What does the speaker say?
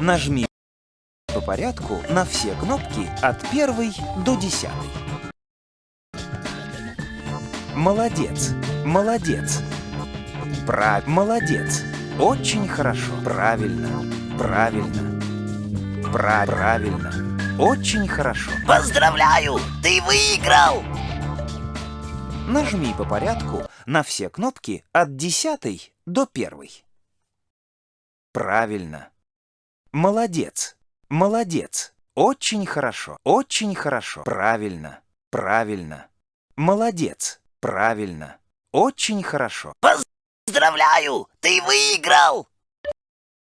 Нажми по порядку на все кнопки от первой до десятой. Молодец, молодец. Прав, молодец. Очень хорошо. Правильно, правильно. Пра правильно. Очень хорошо. Поздравляю! Ты выиграл! Нажми по порядку на все кнопки от десятой до первой. Правильно. Молодец. Молодец. Очень хорошо. Очень хорошо. Правильно. Правильно. Молодец. Правильно. Очень хорошо. Поздравляю! Ты выиграл!